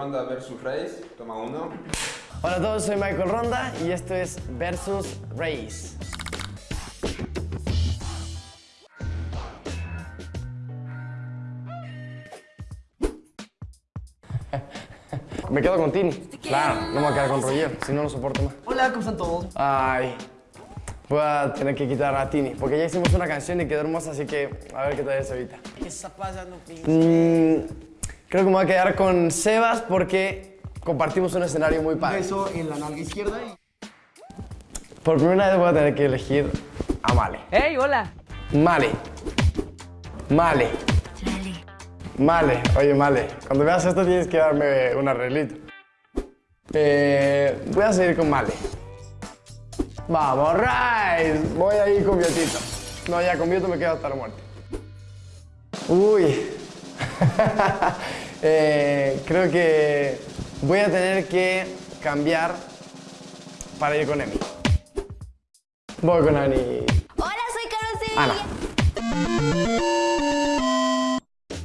Ronda versus Race. Toma uno. Hola a todos, soy Michael Ronda y esto es Versus Race. Me quedo con Tini. Claro, no me voy a quedar con Roger, si no, no soporto más. Hola, ¿cómo están todos? Ay, voy a tener que quitar a Tini, porque ya hicimos una canción y quedó hermosa, así que a ver qué tal es ahorita. ¿Qué está pasando, Pin? Mm, creo que me voy a quedar con Sebas porque compartimos un escenario muy padre. Beso en la nalga izquierda y... Por primera vez voy a tener que elegir a Male. ¡Hey, hola! Male. Male. Male. Oye, Male, cuando veas esto tienes que darme un arreglito. Eh, voy a seguir con Male. Vamos, Rice. Voy a ir con Biotito. No, ya con Bioto me quedo hasta la muerte. Uy. Eh, creo que voy a tener que cambiar para ir con Emi. Voy con Ani. Hola, soy Carol. Ana.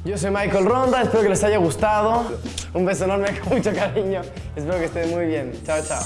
Yo soy Michael Ronda, espero que les haya gustado. Un beso enorme con mucho cariño. Espero que estén muy bien. Chao, chao.